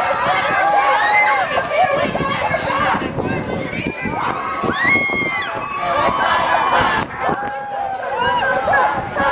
Ha ha ha!